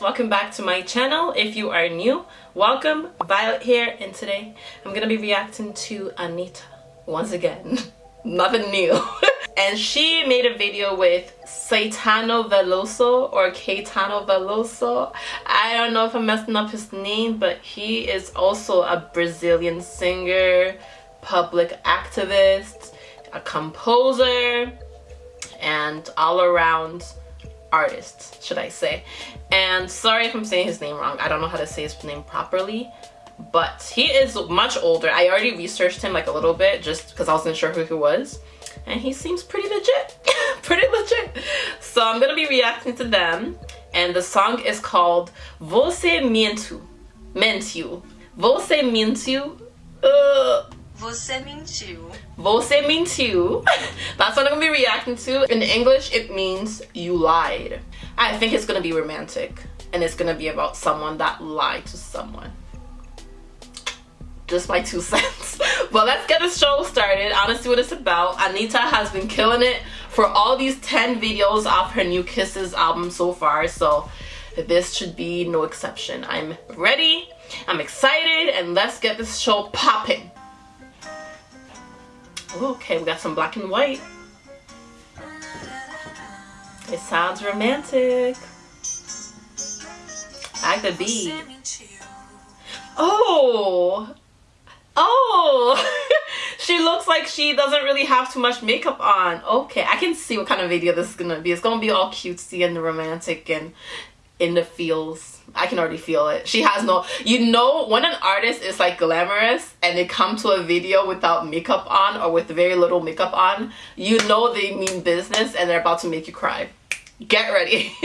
welcome back to my channel. If you are new welcome. Violet here and today i'm gonna be reacting to Anitta once again. Nothing new. And she made a video with Caetano Veloso or Caetano Veloso. I don't know if I'm messing up his name but he is also a Brazilian singer public activist a composer and all around artist should I say. And sorry if I'm saying his name wrong. I don't know how to say his name properly but he is much older. I already researched him like a little bit just because I wasn't sure who he was. And he seems pretty legit. Pretty legit. So I'm gonna be reacting to them. And the song is called Você Mentiu Mentiu. Você Mentiu uh, Você mentiu. Você mentiu. That's what I'm gonna be reacting to. In English, it means you lied. I think it's gonna be romantic. And it's gonna be about someone that lied to someone. Just my two cents. but let's get the show started. Honestly, what it's about. Anitta has been killing it for all these 10 videos off her New Kisses album so far. So this should be no exception. I'm ready. I'm excited. And let's get this show popping. Okay, we got some black and white. It sounds romantic. I the beat. Oh! Oh! she looks like she doesn't really have too much makeup on. Okay, I can see what kind of video this is gonna be. It's gonna be all cutesy and romantic and in the feels. I can already feel it. She has no, you know, when an artist is like glamorous and they come to a video without makeup on or with very little makeup on, you know they mean business and they're about to make you cry. Get ready.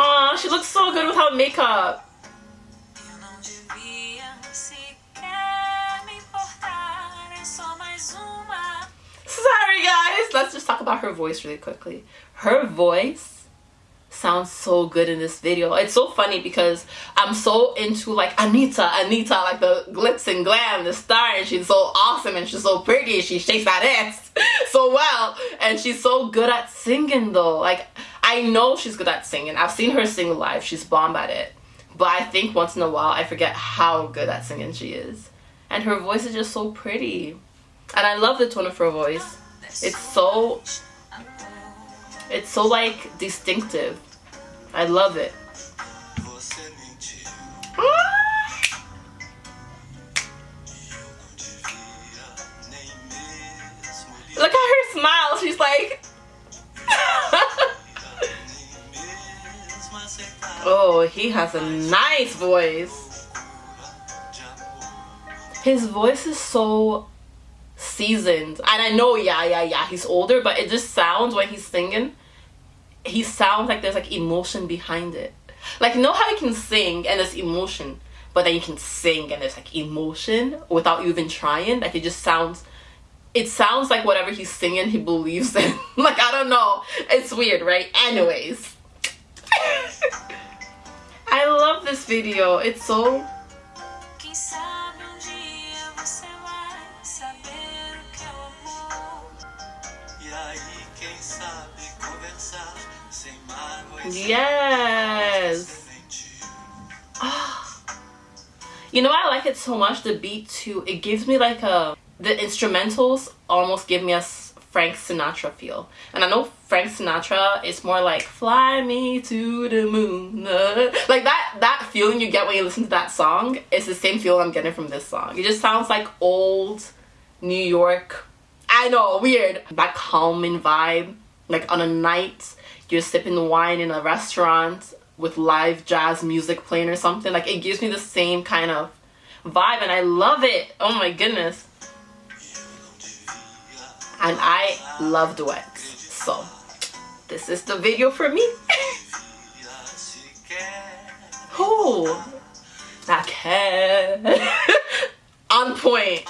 Aw, she looks so good without makeup. Let's just talk about her voice really quickly. Her voice sounds so good in this video. It's so funny because I'm so into like Anitta, Anitta, like the glitz and glam, the star, and she's so awesome and she's so pretty. She shakes that ass so well, and she's so good at singing though. Like I know she's good at singing. I've seen her sing live. She's bomb at it. But I think once in a while I forget how good at singing she is. And her voice is just so pretty. And I love the tone of her voice. It's so, it's so like distinctive. I love it. Look at her smile. She's like, oh, he has a nice voice. His voice is so seasoned. And i know yeah yeah yeah he's older but it just sounds when he's singing he sounds like there's like emotion behind it. Like you know how you can sing and there's emotion but then you can sing and there's like emotion without you even trying? Like it just sounds it sounds like whatever he's singing he believes in. Like i don't know. It's weird right? Anyways. I love this video. It's so Yes. Oh. You know I like it so much, the beat too. It gives me like a... The instrumentals almost give me a Frank Sinatra feel. And I know Frank Sinatra is more like fly me to the moon. Like that that feeling you get when you listen to that song is the same feel I'm getting from this song. It just sounds like old New York. I know, weird. That calming vibe. Like on a night you're sipping wine in a restaurant with live jazz music playing or something. Like it gives me the same kind of vibe and I love it. Oh my goodness. And I love duets. So this is the video for me. oh, okay. On point.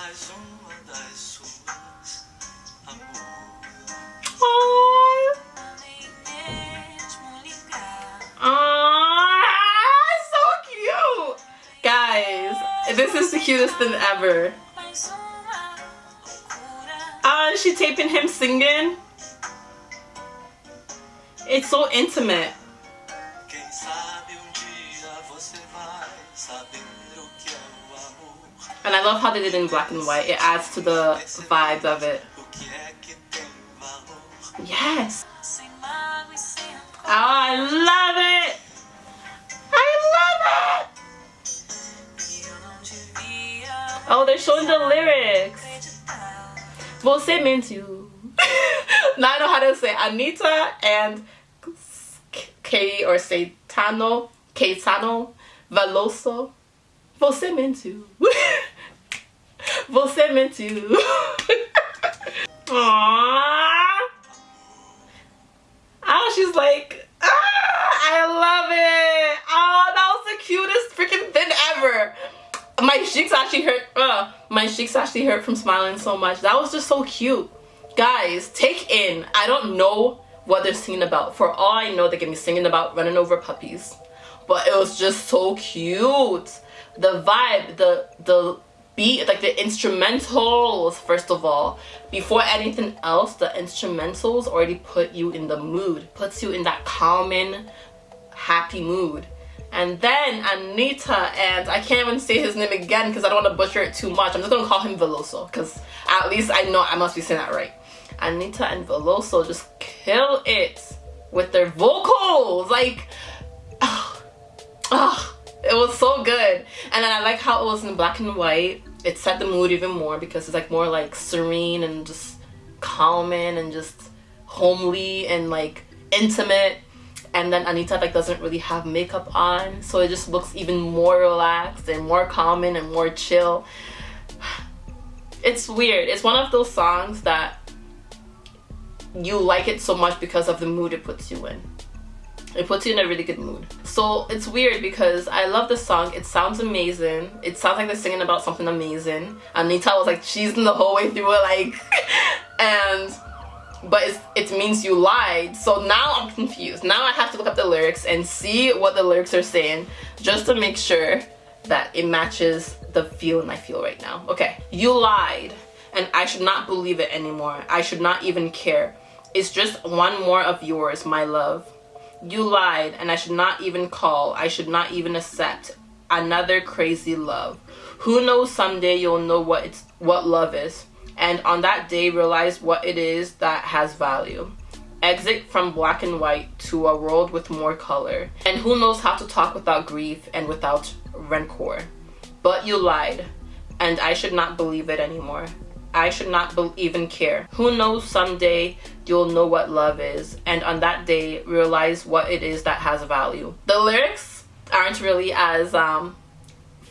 Cutest thing ever. Ah, uh, she taping him singing. It's so intimate. And I love how they did it in black and white. It adds to the vibes of it. Yes. Oh, I love it. Oh, they're showing the lyrics. Você mentiu. now I know how to say Anitta and K or say Tano, Caetano, Veloso. Você mentiu. Você mentiu. Aww. Oh, she's like, ah, I love it. Oh, that was the cutest freaking thing ever. My cheeks actually hurt. Uh, my cheeks actually hurt from smiling so much. That was just so cute. Guys, take in. I don't know what they're singing about. For all I know, they can be singing about running over puppies. But it was just so cute. The vibe, the the beat, like the instrumentals, first of all. Before anything else, the instrumentals already put you in the mood, puts you in that calming, happy mood. And then Anitta, and I can't even say his name again because I don't want to butcher it too much. I'm just going to call him Veloso because at least I know I must be saying that right. Anitta and Veloso just kill it with their vocals. Like, oh, oh, it was so good. And then I like how it was in black and white. It set the mood even more because it's like more like serene and just calming and just homely and like intimate and then Anitta like doesn't really have makeup on so it just looks even more relaxed and more calming and more chill. It's weird. It's one of those songs that you like it so much because of the mood it puts you in. It puts you in a really good mood. So it's weird because I love the song. It sounds amazing. It sounds like they're singing about something amazing. Anitta was like cheesing the whole way through it like and but it means you lied. So now i'm confused. Now i have to look up the lyrics and see what the lyrics are saying just to make sure that it matches the feeling i feel right now. Okay you lied and i should not believe it anymore. I should not even care. It's just one more of yours my love. You lied and i should not even call. I should not even accept another crazy love. Who knows someday you'll know what it's what love is and on that day realize what it is that has value. Exit from black and white to a world with more color. And who knows how to talk without grief and without rancor. But you lied, and I should not believe it anymore. I should not even care. Who knows someday you'll know what love is and on that day realize what it is that has value. The lyrics aren't really as um,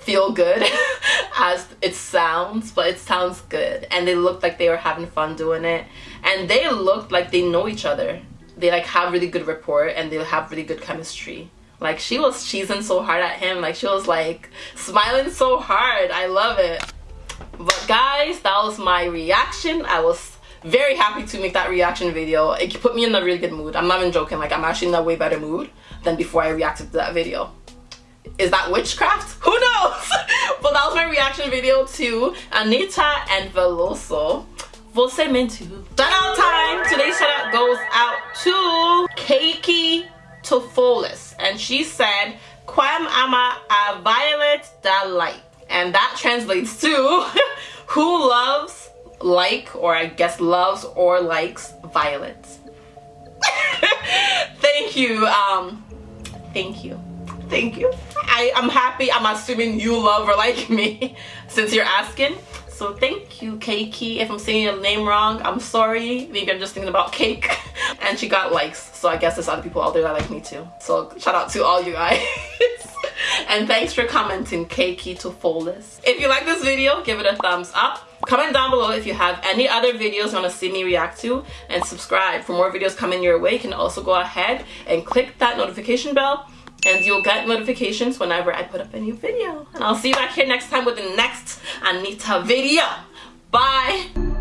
feel good as it sounds but it sounds good. And they looked like they were having fun doing it. And they looked like they know each other. They like have really good rapport and they have really good chemistry. Like she was cheesing so hard at him. Like she was like smiling so hard. I love it. But guys that was my reaction. I was very happy to make that reaction video. It put me in a really good mood. I'm not even joking. Like i'm actually in a way better mood than before i reacted to that video is that witchcraft? Who knows? but that was my reaction video to Anitta and Veloso. Você mentiu. Shout out time. Today's shout out goes out to Keiki Tofolis. And she said, Quam ama a violet da light. And that translates to who loves, like, or I guess loves or likes violets. thank you. Um, thank you thank you. I, I'm happy. I'm assuming you love or like me since you're asking. So thank you Keiki. If I'm saying your name wrong I'm sorry. Maybe I'm just thinking about cake. And she got likes so I guess there's other people out there that like me too. So shout out to all you guys. And thanks for commenting Keiki to Folis if you like this video give it a thumbs up. Comment down below if you have any other videos you want to see me react to. And subscribe for more videos coming your way. You can also go ahead and click that notification bell and you'll get notifications whenever I put up a new video. And I'll see you back here next time with the next Anitta video. Bye!